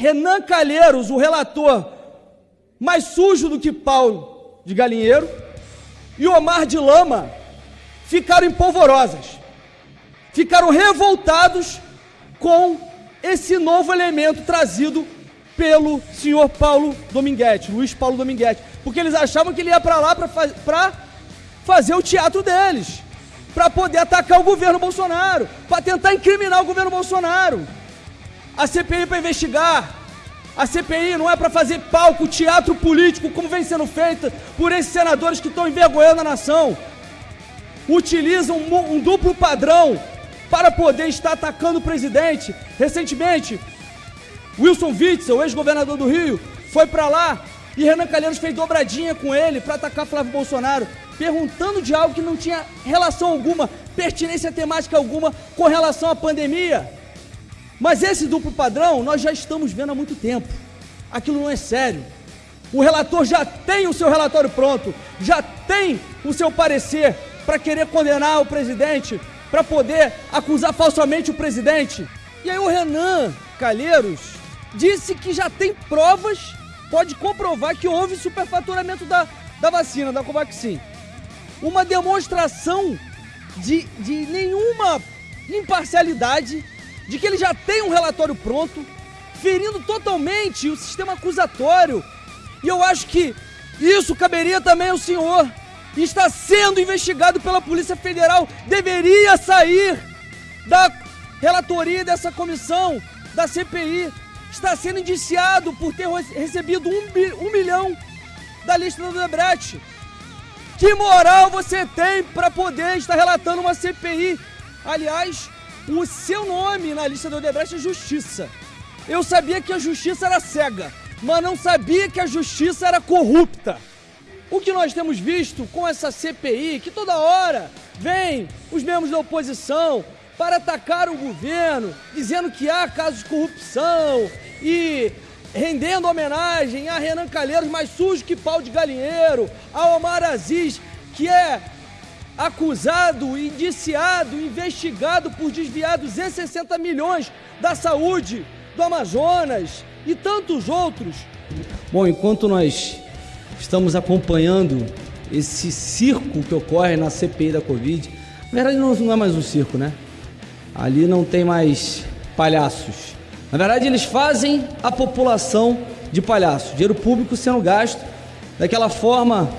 Renan Calheiros, o relator, mais sujo do que Paulo de Galinheiro, e Omar de Lama ficaram empolvorosas, ficaram revoltados com esse novo elemento trazido pelo senhor Paulo Dominguete, Luiz Paulo Dominguete, porque eles achavam que ele ia para lá para fazer o teatro deles, para poder atacar o governo Bolsonaro, para tentar incriminar o governo Bolsonaro. A CPI para investigar. A CPI não é para fazer palco, teatro político, como vem sendo feita por esses senadores que estão envergonhando a nação. Utilizam um, um duplo padrão para poder estar atacando o presidente. Recentemente, Wilson Witzel, ex-governador do Rio, foi para lá e Renan Calheiros fez dobradinha com ele para atacar Flávio Bolsonaro, perguntando de algo que não tinha relação alguma, pertinência temática alguma com relação à pandemia. Mas esse duplo padrão nós já estamos vendo há muito tempo. Aquilo não é sério. O relator já tem o seu relatório pronto, já tem o seu parecer para querer condenar o presidente, para poder acusar falsamente o presidente. E aí o Renan Calheiros disse que já tem provas, pode comprovar que houve superfaturamento da, da vacina, da Covaxin. Uma demonstração de, de nenhuma imparcialidade de que ele já tem um relatório pronto, ferindo totalmente o sistema acusatório. E eu acho que isso caberia também ao senhor. Está sendo investigado pela Polícia Federal, deveria sair da relatoria dessa comissão, da CPI. Está sendo indiciado por ter recebido um, um milhão da lista do Debrecht. Que moral você tem para poder estar relatando uma CPI? Aliás, o seu nome na lista do Odebrecht é Justiça. Eu sabia que a justiça era cega, mas não sabia que a justiça era corrupta. O que nós temos visto com essa CPI, que toda hora vem os membros da oposição para atacar o governo, dizendo que há casos de corrupção e rendendo homenagem a Renan Calheiros, mais sujo que pau de galinheiro, a Omar Aziz, que é acusado, indiciado, investigado por desviar 260 milhões da saúde do Amazonas e tantos outros. Bom, enquanto nós estamos acompanhando esse circo que ocorre na CPI da Covid, na verdade não é mais um circo, né? Ali não tem mais palhaços. Na verdade, eles fazem a população de palhaço. Dinheiro público sendo gasto daquela forma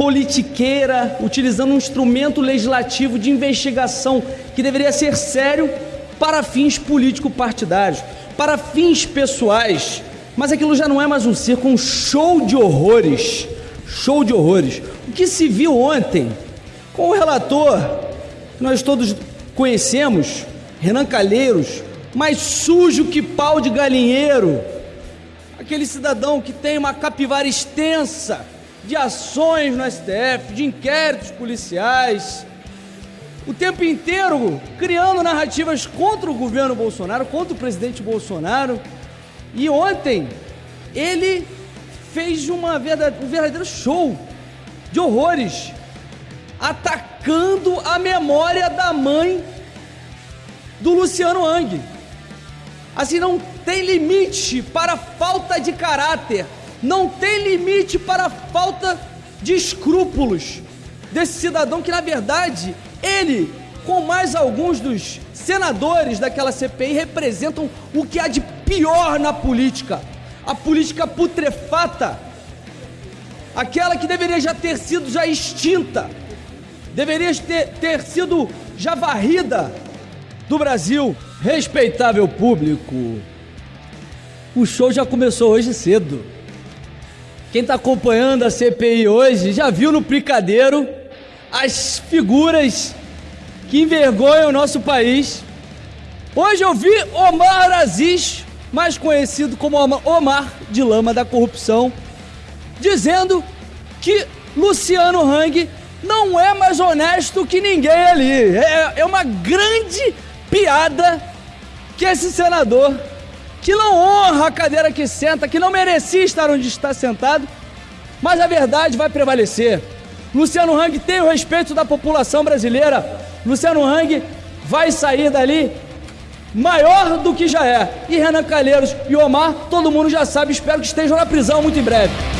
politiqueira, utilizando um instrumento legislativo de investigação que deveria ser sério para fins político-partidários, para fins pessoais. Mas aquilo já não é mais um circo, um show de horrores. Show de horrores. O que se viu ontem com o relator, que nós todos conhecemos, Renan Calheiros, mais sujo que pau de galinheiro, aquele cidadão que tem uma capivara extensa de ações no STF, de inquéritos policiais, o tempo inteiro criando narrativas contra o governo Bolsonaro, contra o presidente Bolsonaro. E ontem ele fez uma verdade, um verdadeiro show de horrores, atacando a memória da mãe do Luciano Hang. Assim, não tem limite para falta de caráter não tem limite para a falta de escrúpulos desse cidadão que, na verdade, ele, com mais alguns dos senadores daquela CPI, representam o que há de pior na política. A política putrefata, aquela que deveria já ter sido já extinta, deveria ter, ter sido já varrida do Brasil. Respeitável público, o show já começou hoje cedo. Quem está acompanhando a CPI hoje já viu no picadeiro as figuras que envergonham o nosso país. Hoje eu vi Omar Aziz, mais conhecido como Omar de Lama da Corrupção, dizendo que Luciano Hang não é mais honesto que ninguém ali. É, é uma grande piada que esse senador que não honra a cadeira que senta, que não merecia estar onde está sentado, mas a verdade vai prevalecer. Luciano Hang tem o respeito da população brasileira. Luciano Hang vai sair dali maior do que já é. E Renan Calheiros e Omar, todo mundo já sabe, espero que estejam na prisão muito em breve.